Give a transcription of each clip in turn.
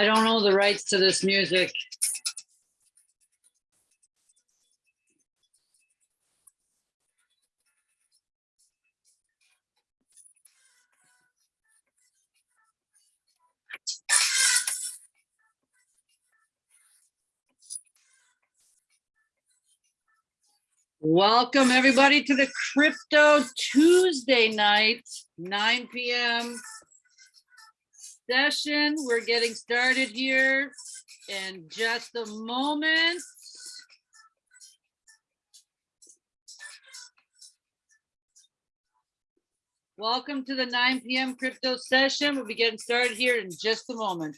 I don't know the rights to this music. Welcome, everybody, to the Crypto Tuesday night, 9 PM session. We're getting started here in just a moment. Welcome to the 9 PM crypto session. We'll be getting started here in just a moment.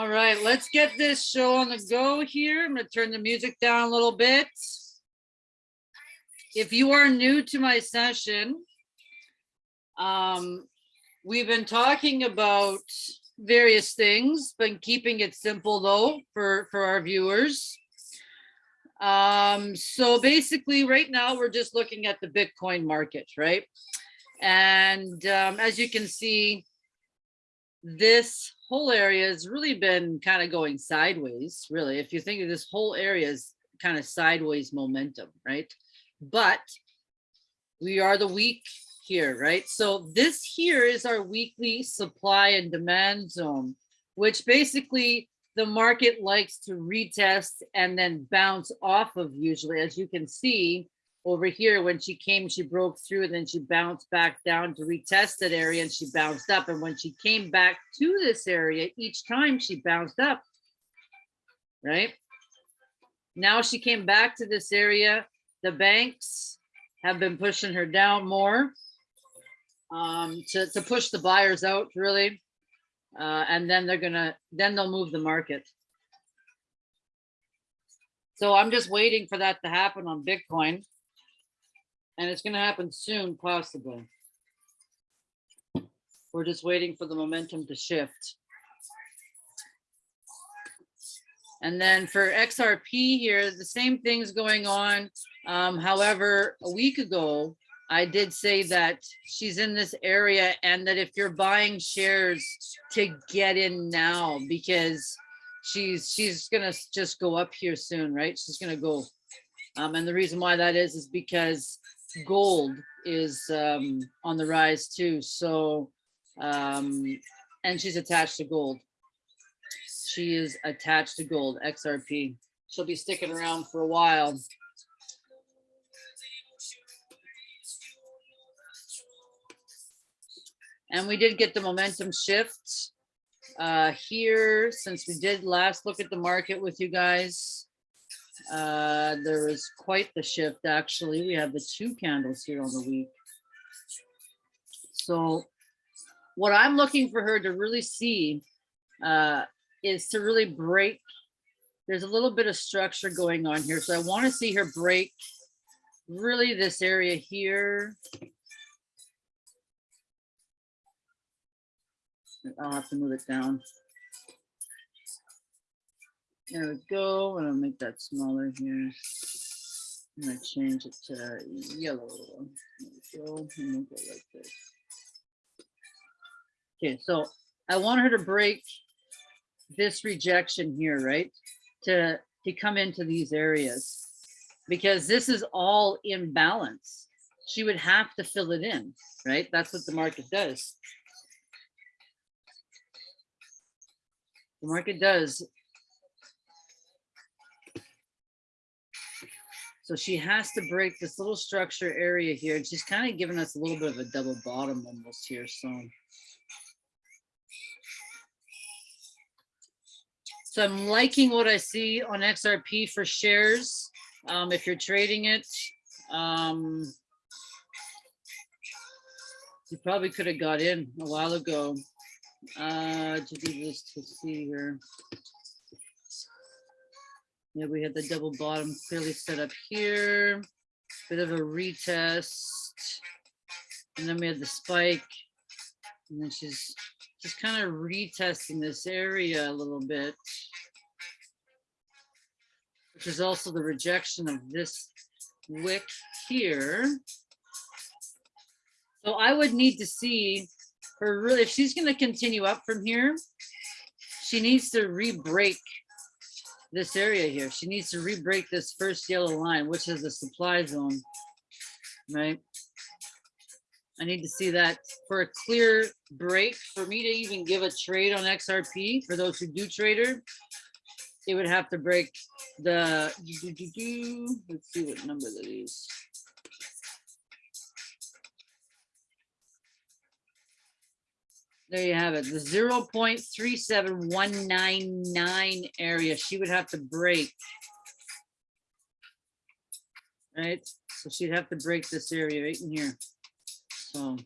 All right, let's get this show on the go here. I'm gonna turn the music down a little bit. If you are new to my session, um, we've been talking about various things, been keeping it simple though for, for our viewers. Um, so basically right now we're just looking at the Bitcoin market, right? And um, as you can see, this whole area has really been kind of going sideways, really. If you think of this whole area is kind of sideways momentum, right? But we are the week here, right? So this here is our weekly supply and demand zone, which basically the market likes to retest and then bounce off of usually, as you can see, over here when she came she broke through and then she bounced back down to retest that area and she bounced up. And when she came back to this area each time she bounced up right? Now she came back to this area. The banks have been pushing her down more um to, to push the buyers out really uh and then they're gonna then they'll move the market so i'm just waiting for that to happen on bitcoin and it's to happen soon, possibly. We're just waiting for the momentum to shift. And then for XRP here, the same thing's going on. Um, however, a week ago, I did say that she's in this area and that if you're buying shares to get in now, because she's she's gonna just go up here soon, right? She's gonna go. Um, and the reason why that is, is because gold is um, on the rise too. So, um, and she's attached to gold. She is attached to gold, XRP. She'll be sticking around for a while. And we did get the momentum shift uh, here since we did last look at the market with you guys. Uh, there is quite the shift, actually. We have the two candles here on the week. So what I'm looking for her to really see uh, is to really break. There's a little bit of structure going on here. So I want to see her break really this area here. I'll have to move it down. There we go. And I'll make that smaller here. I'm gonna change it to yellow. There we go. And we'll go like this. Okay, so I want her to break this rejection here, right? To, to come into these areas. Because this is all in balance. She would have to fill it in, right? That's what the market does. The market does. So she has to break this little structure area here. She's kind of giving us a little bit of a double bottom almost here, so. So I'm liking what I see on XRP for shares. Um, if you're trading it, um, you probably could have got in a while ago. Uh, to do this to see here. Yeah, we had the double bottom clearly set up here. Bit of a retest. And then we had the spike. And then she's just kind of retesting this area a little bit. Which is also the rejection of this wick here. So I would need to see her really, if she's gonna continue up from here, she needs to re-break this area here. She needs to re-break this first yellow line, which is the supply zone, right? I need to see that for a clear break for me to even give a trade on XRP for those who do trader. It would have to break the, let's see what number that is. There you have it, the zero point three seven one nine nine area, she would have to break. Right, so she'd have to break this area right in here, so.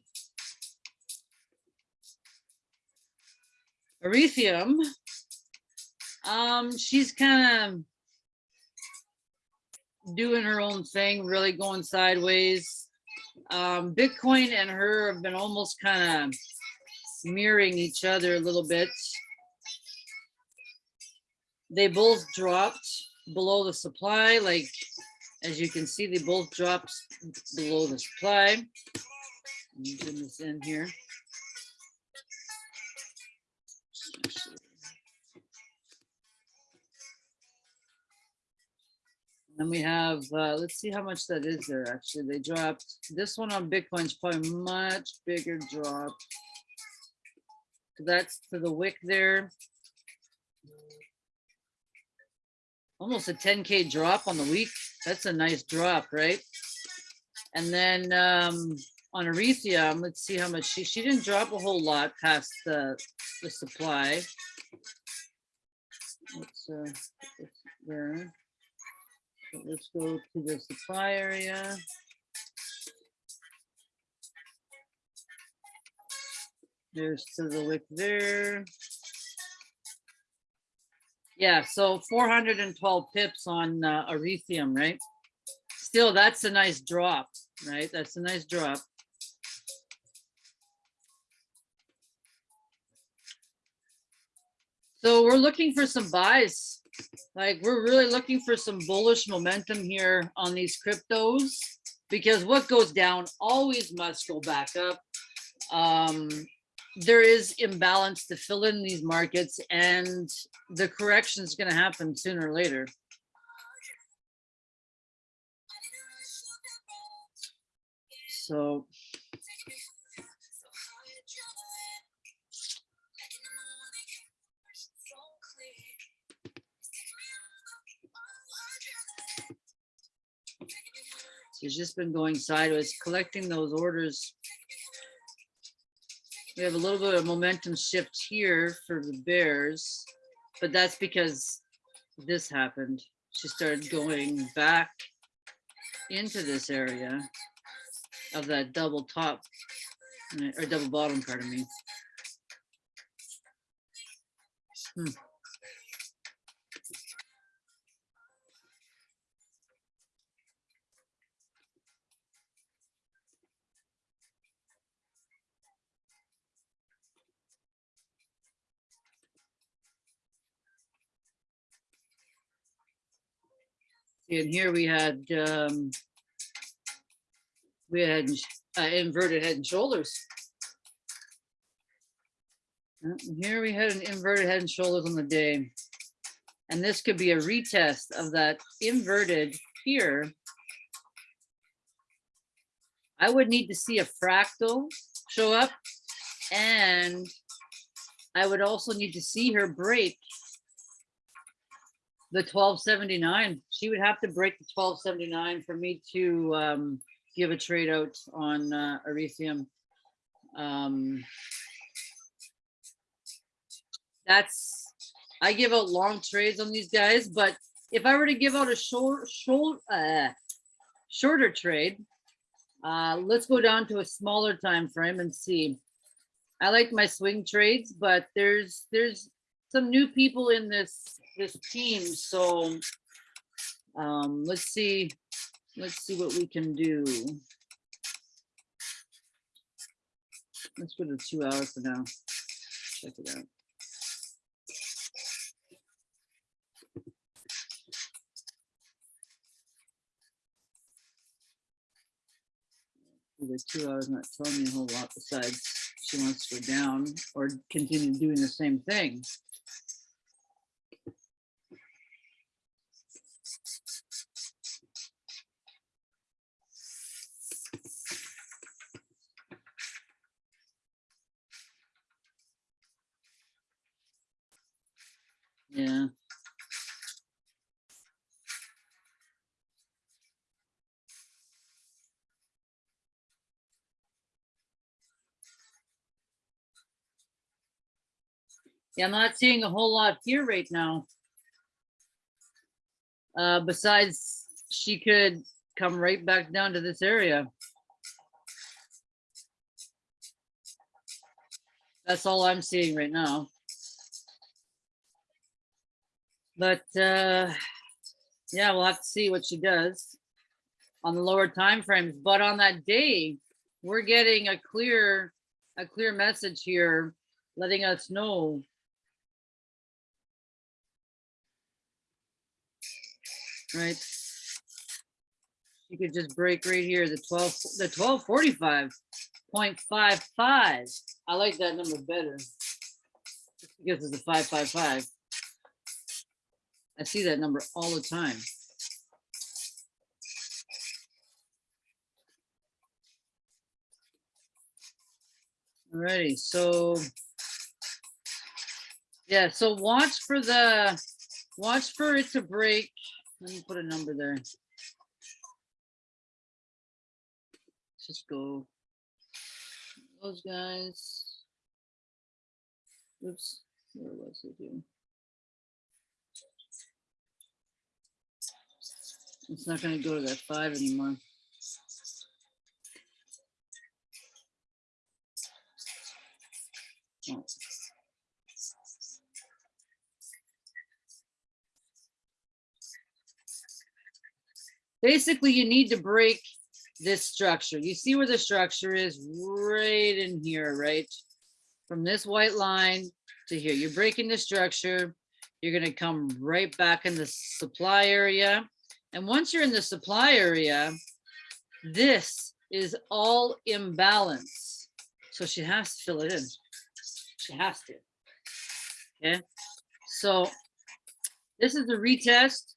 Ethereum, um, she's kind of doing her own thing, really going sideways. Um, Bitcoin and her have been almost kind of mirroring each other a little bit. They both dropped below the supply, like as you can see, they both dropped below the supply. Let this in here. Then we have, uh, let's see how much that is there. Actually, they dropped this one on Bitcoin's probably much bigger drop. That's to the wick there. Almost a 10K drop on the week. That's a nice drop, right? And then um, on Ethereum, let's see how much she, she didn't drop a whole lot past the, the supply. Let's, uh, let's there. Let's go to the supply area. There's to the lick there. Yeah, so 412 pips on uh, Ethereum, right? Still, that's a nice drop, right? That's a nice drop. So we're looking for some buys. Like we're really looking for some bullish momentum here on these cryptos because what goes down always must go back up. Um, there is imbalance to fill in these markets and the correction is going to happen sooner or later. So It's just been going sideways, collecting those orders we have a little bit of momentum shift here for the Bears, but that's because this happened. She started going back into this area of that double top or double bottom, pardon me. Hmm. And here we had, um, we had uh, inverted head and shoulders. Uh, and Here we had an inverted head and shoulders on the day. And this could be a retest of that inverted here. I would need to see a fractal show up and I would also need to see her break the twelve seventy-nine. She would have to break the twelve seventy-nine for me to um give a trade out on uh Ethereum. Um That's, I give out long trades on these guys, but if I were to give out a short, short, uh shorter trade, uh, let's go down to a smaller time frame and see. I like my swing trades, but there's, there's some new people in this, this team, so um, let's see, let's see what we can do. Let's go to two hours for now. Check it out. The two hours not telling me a whole lot besides she wants to go down or continue doing the same thing. Yeah. Yeah, I'm not seeing a whole lot here right now. Uh, besides, she could come right back down to this area. That's all I'm seeing right now. But, uh, yeah, we'll have to see what she does on the lower time frames. But on that day, we're getting a clear, a clear message here, letting us know right? You could just break right here, the twelve, the twelve forty-five point five five. I like that number better. Because it's a five five five. I see that number all the time. Alrighty, so. Yeah, so watch for the, watch for it to break let me put a number there. Let's just go. Those guys. Oops, where was it here? It's not gonna go to that five anymore. Basically you need to break this structure. You see where the structure is right in here, right? From this white line to here, you're breaking the structure. You're gonna come right back in the supply area. And once you're in the supply area, this is all imbalance. So she has to fill it in. She has to. Okay. So this is the retest.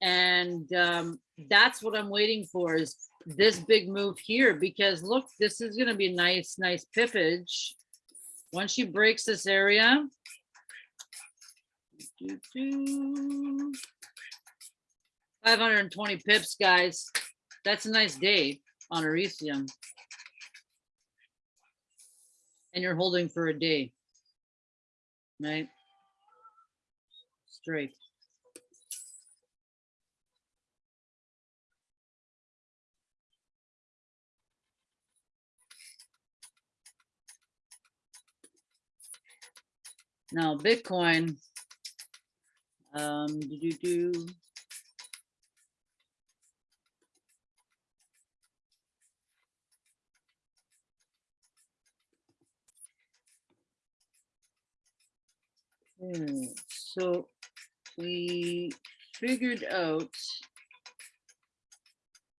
And um, that's what I'm waiting for is this big move here because look, this is going to be nice, nice pippage. Once she breaks this area, 520 pips, guys. That's a nice day on Ethereum. And you're holding for a day, right? Straight. Now, Bitcoin, um, do, do, do. Okay, so we figured out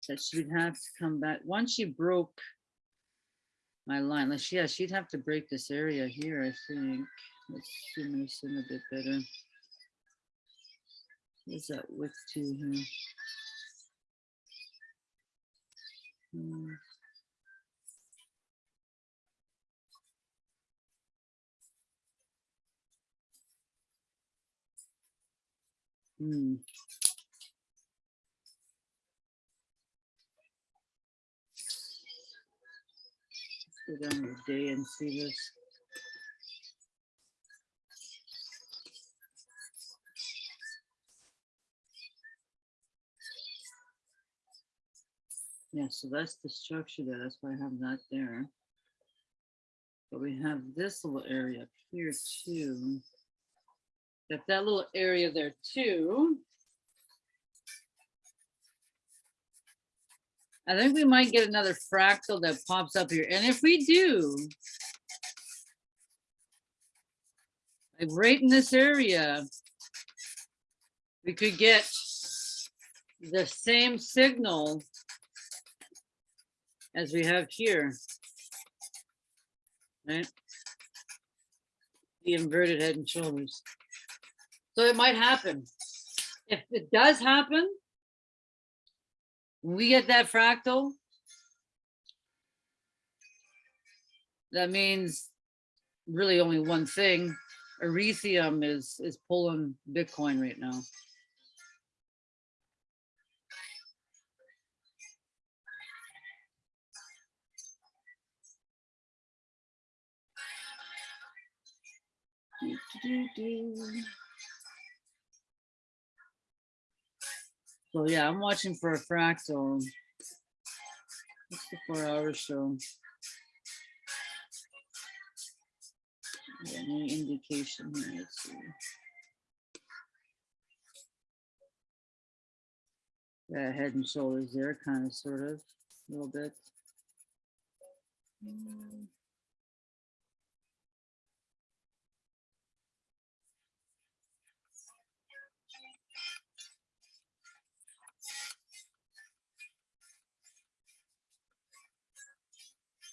that she'd have to come back, once she broke my line, like, yeah, she'd have to break this area here, I think. Let's zoom this in a bit better. What's that width to here? Hmm. Hmm. Go down the day and see this. Yeah, so that's the structure there. That's why I have that there. But we have this little area up here too. Got that little area there too. I think we might get another fractal that pops up here. And if we do, like right in this area, we could get the same signal as we have here. Right? The inverted head and shoulders. So it might happen. If it does happen, we get that fractal, that means really only one thing. Ethereum is is pulling Bitcoin right now. Do, do, do, So yeah, I'm watching for a fractal. What's the four hour show? Yeah, Any indication here? Let's see. Yeah, head and shoulders there, kind of, sort of, a little bit. Mm.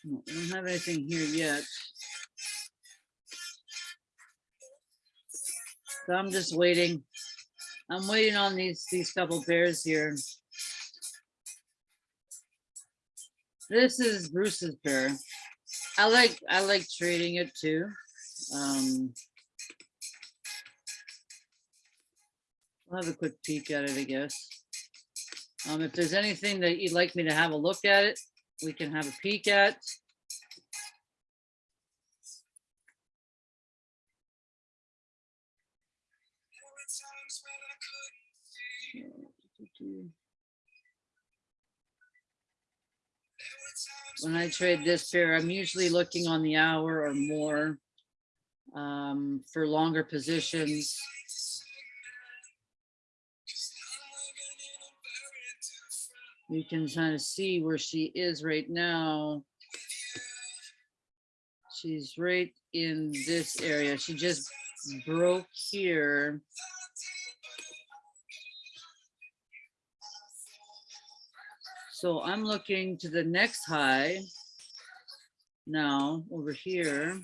We don't have anything here yet. So I'm just waiting. I'm waiting on these, these couple pairs here. This is Bruce's pair. I like, I like trading it too. Um, I'll have a quick peek at it, I guess. Um, if there's anything that you'd like me to have a look at it, we can have a peek at. When I trade this pair, I'm usually looking on the hour or more um, for longer positions. You can kind of see where she is right now. She's right in this area. She just broke here. So I'm looking to the next high now over here.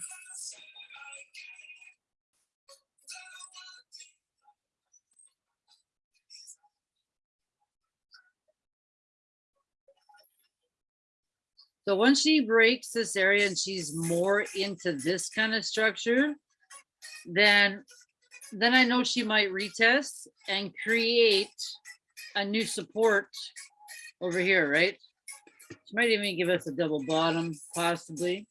So once she breaks this area and she's more into this kind of structure, then then I know she might retest and create a new support over here, right? She might even give us a double bottom, possibly.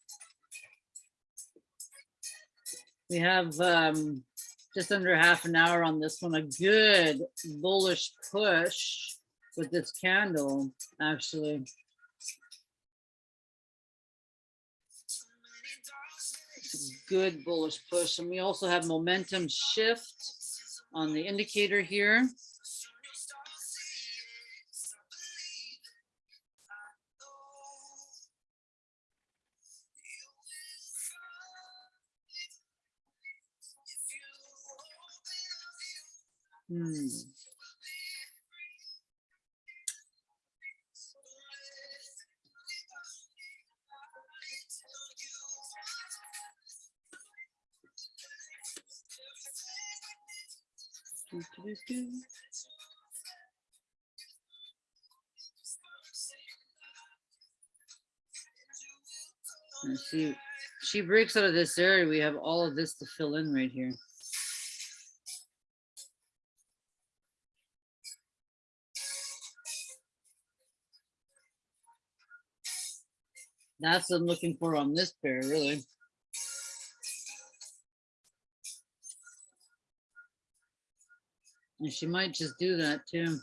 We have um, just under half an hour on this one, a good bullish push with this candle, actually. Good bullish push. And we also have momentum shift on the indicator here. Hmm. Let's see, she breaks out of this area, we have all of this to fill in right here. That's what I'm looking for on this pair, really. And she might just do that too.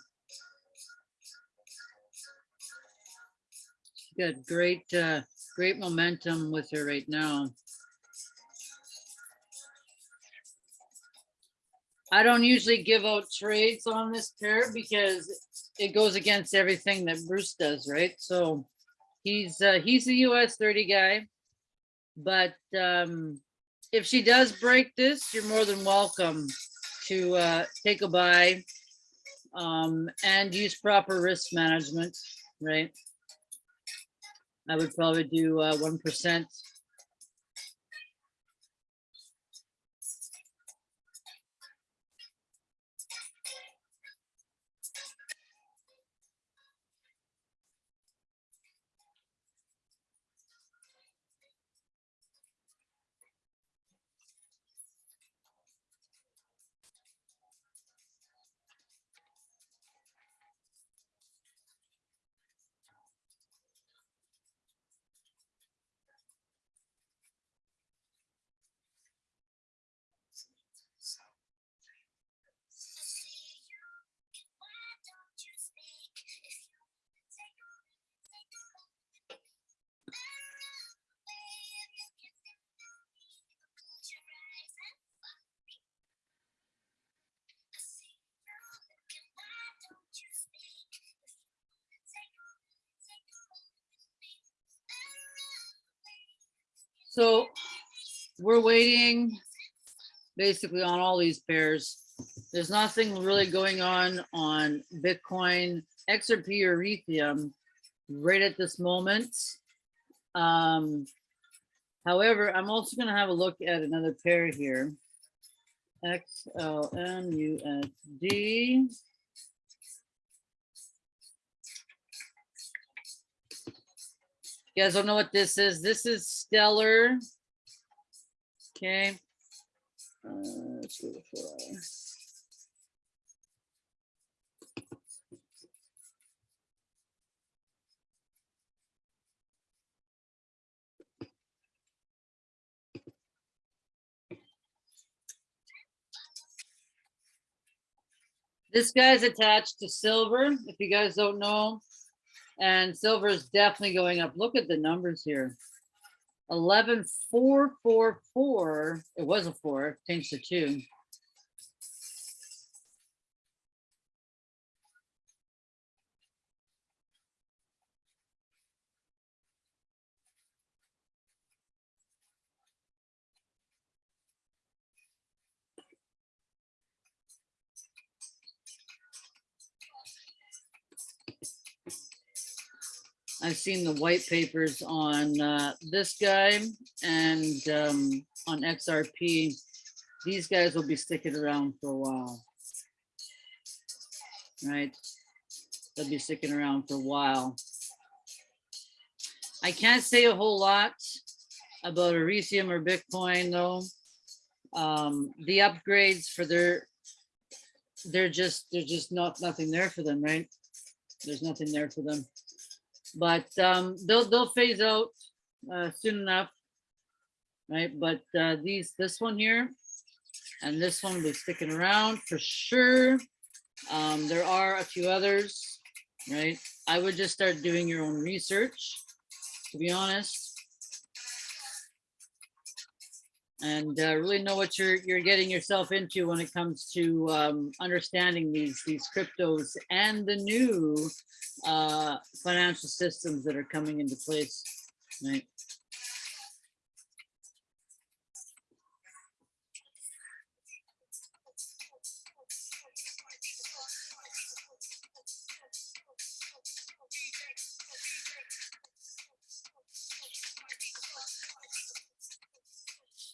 She's got great, uh, great momentum with her right now. I don't usually give out trades on this pair because it goes against everything that Bruce does, right? So he's, uh, he's a US thirty guy. But, um, if she does break this, you're more than welcome to uh, take a buy um, and use proper risk management, right? I would probably do uh, 1% So we're waiting basically on all these pairs. There's nothing really going on on Bitcoin, XRP or Ethereum right at this moment. Um, however, I'm also going to have a look at another pair here. XLMUSD. You guys don't know what this is? This is Stellar. Okay. Uh, let's go to four. This guy's attached to silver, if you guys don't know. And silver is definitely going up. Look at the numbers here. Eleven four four four. It was a four, changed to two. I've seen the white papers on uh, this guy and um, on XRP. These guys will be sticking around for a while. Right? They'll be sticking around for a while. I can't say a whole lot about Ethereum or Bitcoin though. Um, the upgrades for their, they're just, there's just not, nothing there for them, right? There's nothing there for them but um, they'll they'll phase out uh, soon enough, right? But uh, these this one here and this one will be sticking around for sure. Um, there are a few others, right? I would just start doing your own research, to be honest. And uh, really know what you're you're getting yourself into when it comes to um, understanding these these cryptos and the new uh, financial systems that are coming into place, right?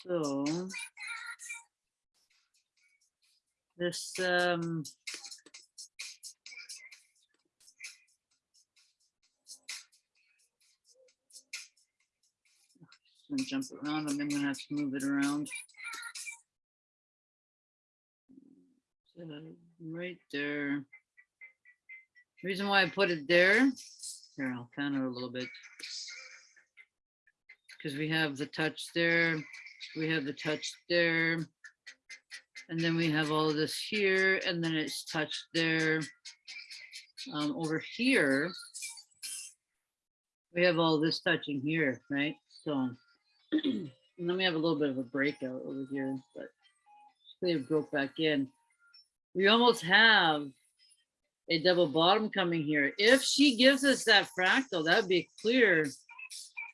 So this, um. Gonna jump around and I'm gonna have to move it around. Uh, Right there. Reason why I put it there, here, I'll fan it a little bit. Because we have the touch there, we have the touch there. And then we have all of this here, and then it's touched there. Um, over here. We have all this touching here, right? So. And then we have a little bit of a breakout over here, but they broke back in. We almost have a double bottom coming here. If she gives us that fractal, that'd be clear,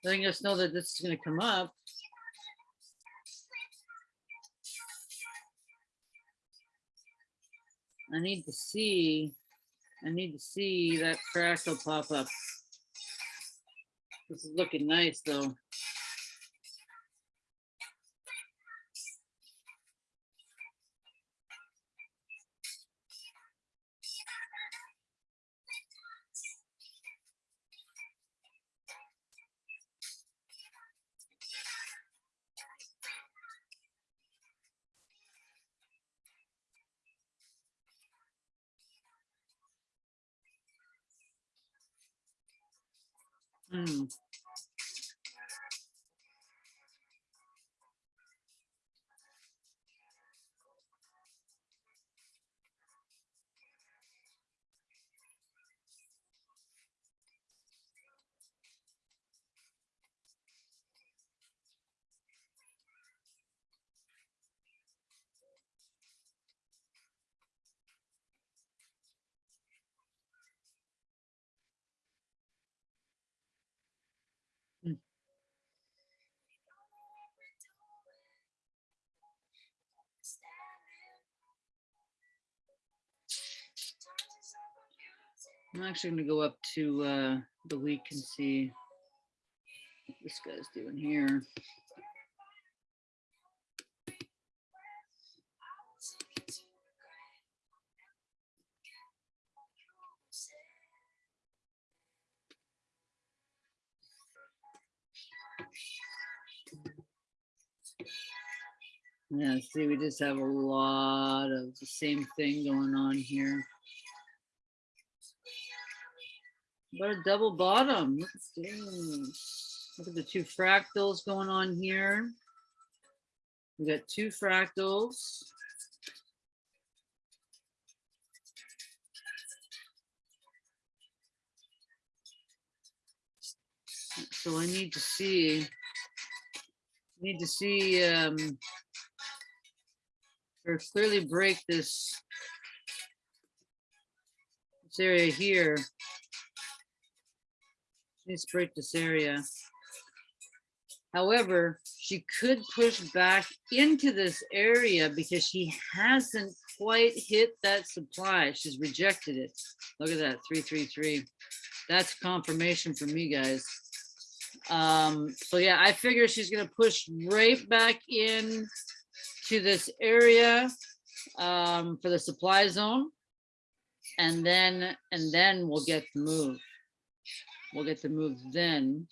letting us know that this is gonna come up. I need to see, I need to see that fractal pop up. This is looking nice, though. Mm. Hmm. I'm actually gonna go up to uh, the week and see what this guy's doing here. Yeah, see, we just have a lot of the same thing going on here. But a double bottom. Look at this. Look at the two fractals going on here. We got two fractals. So I need to see, need to see, um, or clearly break this, this area here. Let's break this area. However, she could push back into this area because she hasn't quite hit that supply. She's rejected it. Look at that, three, three, three. That's confirmation for me, guys. Um, so yeah, I figure she's gonna push right back in to this area um, for the supply zone. And then, and then we'll get the move. We'll get the move then.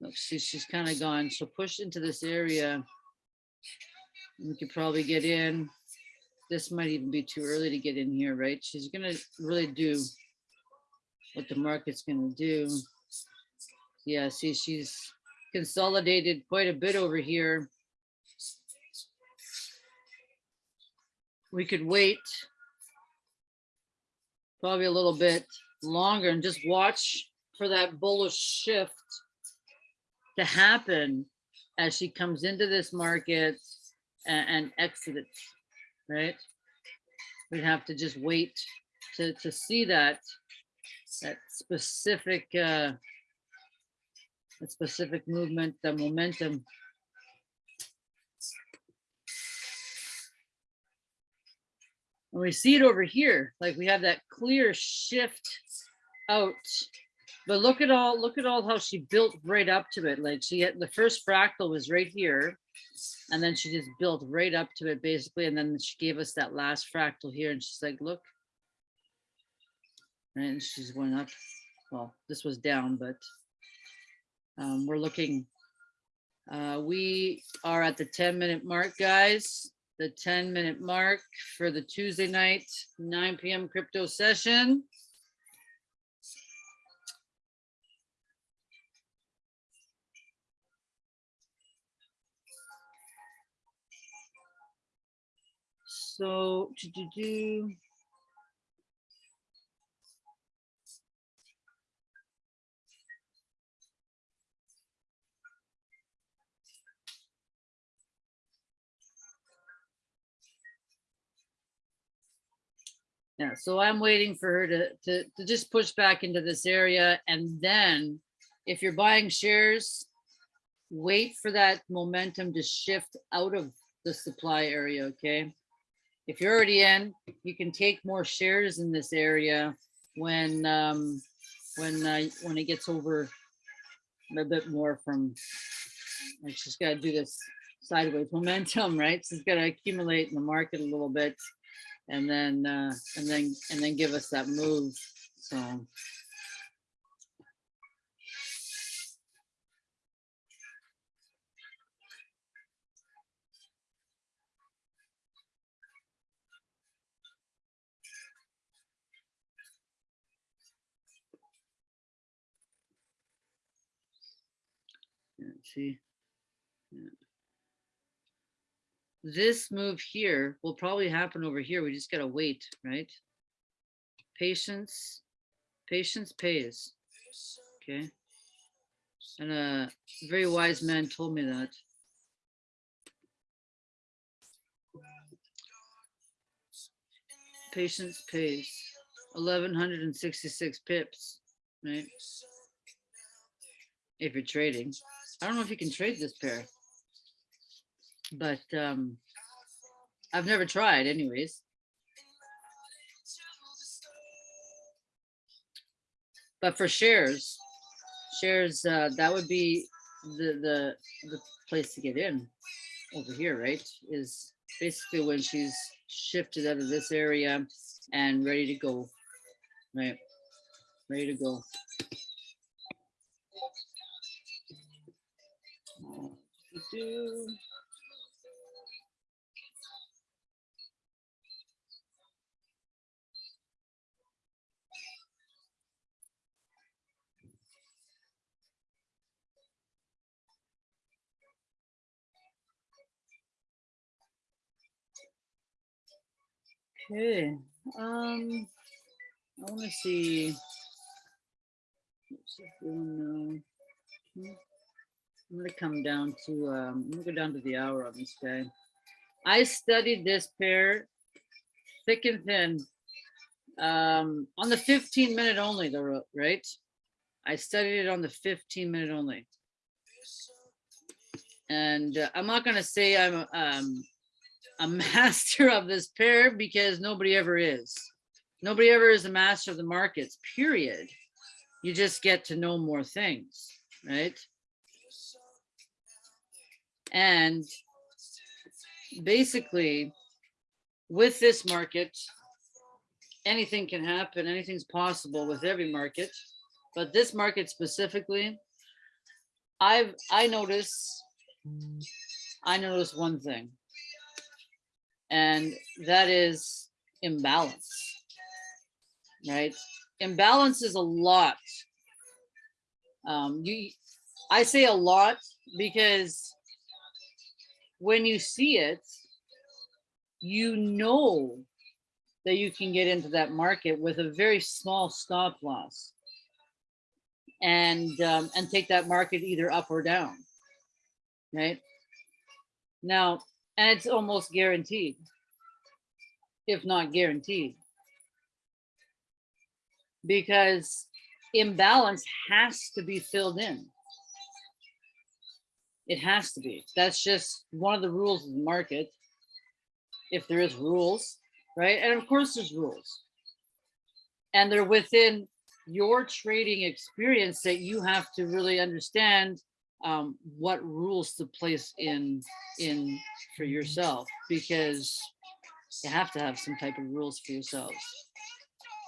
Look, she's kind of gone. She'll push into this area. We could probably get in. This might even be too early to get in here, right? She's gonna really do what the market's gonna do. Yeah, see, she's consolidated quite a bit over here. We could wait probably a little bit longer and just watch for that bullish shift to happen as she comes into this market and, and exits, right? We'd have to just wait to, to see that, that specific, uh, that specific movement, the momentum. And we see it over here, like we have that clear shift out. But look at all, look at all how she built right up to it. Like she had, the first fractal was right here. And then she just built right up to it basically, and then she gave us that last fractal here and she's like, look. And she's going up, well, this was down, but um, we're looking. Uh, we are at the ten minute mark, guys. The ten minute mark for the Tuesday night, nine PM crypto session. So, to do, do. Yeah, so I'm waiting for her to, to, to just push back into this area and then if you're buying shares, wait for that momentum to shift out of the supply area, okay? If you're already in, you can take more shares in this area when, um, when, uh, when it gets over a bit more from, like she's gotta do this sideways momentum, right? She's gotta accumulate in the market a little bit and then, uh, and then, and then give us that move, so. Yeah, see. Yeah. This move here will probably happen over here. We just gotta wait, right? Patience, patience pays. Okay. And a very wise man told me that. Patience pays. Eleven hundred and sixty-six pips, right? If you're trading. I don't know if you can trade this pair. But um I've never tried anyways. But for shares, shares, uh, that would be the, the, the place to get in over here, right? Is basically when she's shifted out of this area and ready to go, right? Ready to go. Do. Okay, um, I see. it doing now? Hmm. I'm gonna come down to, um, I'm gonna go down to the hour on this guy. I studied this pair thick and thin. Um, on the fifteen minute only though, right? I studied it on the fifteen minute only. And uh, I'm not gonna say I'm, um, a master of this pair because nobody ever is. Nobody ever is a master of the markets, period. You just get to know more things, right? And basically, with this market, anything can happen, anything's possible with every market. But this market specifically, I've, I notice, I notice one thing. And that is imbalance, right? Imbalance is a lot. Um, you, I say a lot because when you see it, you know that you can get into that market with a very small stop loss and um, and take that market either up or down, right? Now, and it's almost guaranteed, if not guaranteed, because imbalance has to be filled in. It has to be. That's just one of the rules of the market. If there is rules, right? And of course there's rules. And they're within your trading experience that you have to really understand um, what rules to place in, in for yourself, because you have to have some type of rules for yourselves.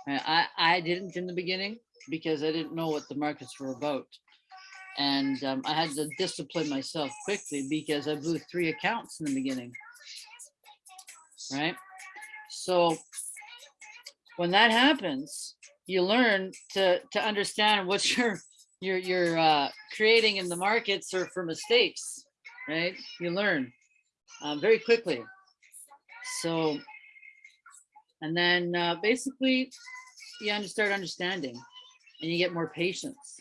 I, I didn't in the beginning because I didn't know what the markets were about. And um, I had to discipline myself quickly because I blew three accounts in the beginning. Right? So when that happens, you learn to to understand what you're you're you're uh, creating in the markets or for mistakes, right? You learn uh, very quickly. So, and then uh, basically, you start understanding, and you get more patience.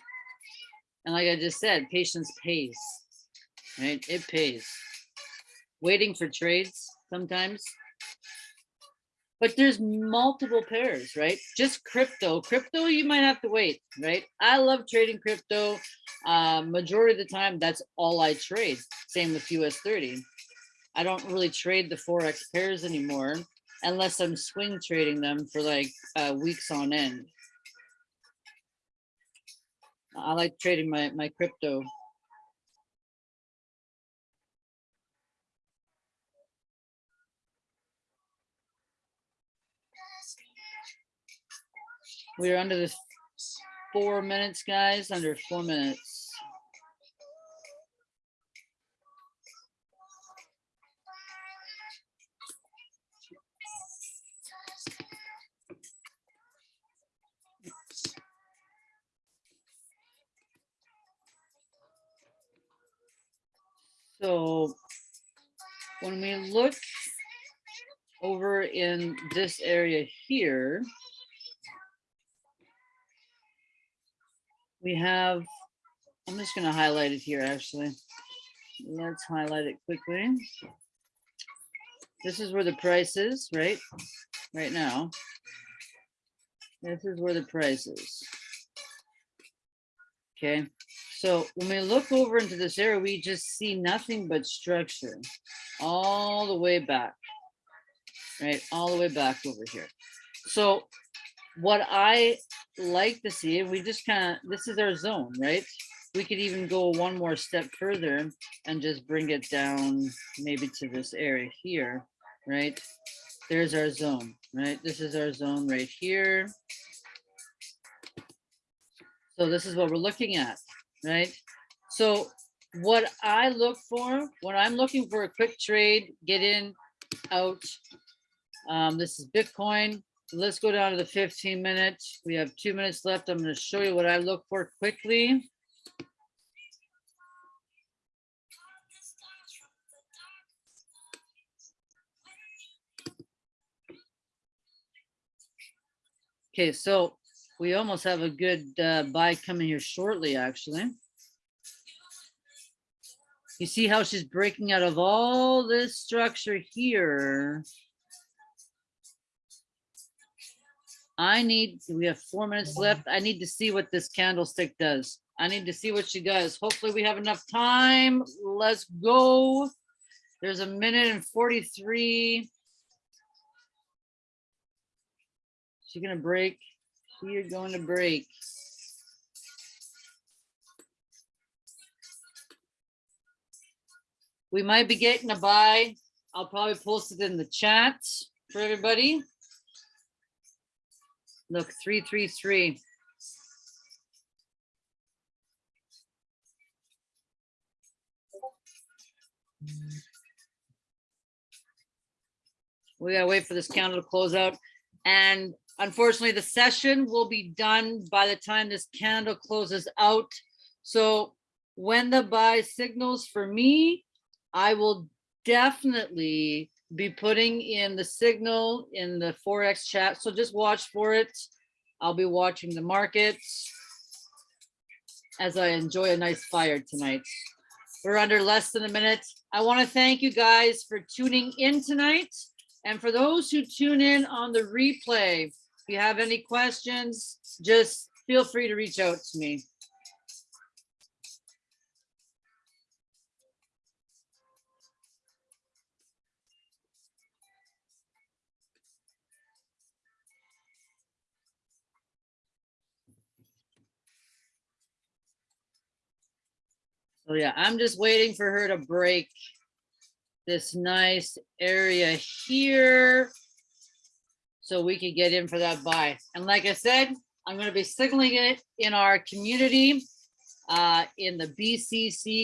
And like I just said, patience pays, right? It pays. Waiting for trades sometimes but there's multiple pairs, right? Just crypto, crypto, you might have to wait, right? I love trading crypto. Uh, majority of the time, that's all I trade. Same with US 30. I don't really trade the Forex pairs anymore unless I'm swing trading them for like uh, weeks on end. I like trading my, my crypto. We're under the four minutes, guys, under four minutes. So when we look over in this area here, we have, I'm just gonna highlight it here, actually. Let's highlight it quickly. This is where the price is, right? Right now. This is where the price is. Okay, so when we look over into this area, we just see nothing but structure all the way back, right? All the way back over here. So what I like to see, we just kind of, this is our zone, right? We could even go one more step further and just bring it down maybe to this area here, right? There's our zone, right? This is our zone right here. So this is what we're looking at, right? So what I look for, when I'm looking for a quick trade, get in, out. Um, this is Bitcoin. Let's go down to the 15 minutes. We have two minutes left. I'm going to show you what I look for quickly. Okay, so we almost have a good uh, buy coming here shortly, actually. You see how she's breaking out of all this structure here. I need, we have four minutes left. I need to see what this candlestick does. I need to see what she does. Hopefully we have enough time. Let's go. There's a minute and 43. She's gonna break. We are going to break. We might be getting a buy. I'll probably post it in the chat for everybody. Look, three, three, three. We gotta wait for this candle to close out. And unfortunately, the session will be done by the time this candle closes out. So when the buy signals for me, I will definitely be putting in the signal in the Forex chat. So just watch for it. I'll be watching the markets as I enjoy a nice fire tonight. We're under less than a minute. I want to thank you guys for tuning in tonight. And for those who tune in on the replay, if you have any questions, just feel free to reach out to me. So yeah, I'm just waiting for her to break this nice area here. So we can get in for that buy. And like I said, I'm gonna be signaling it in our community, uh, in the BCC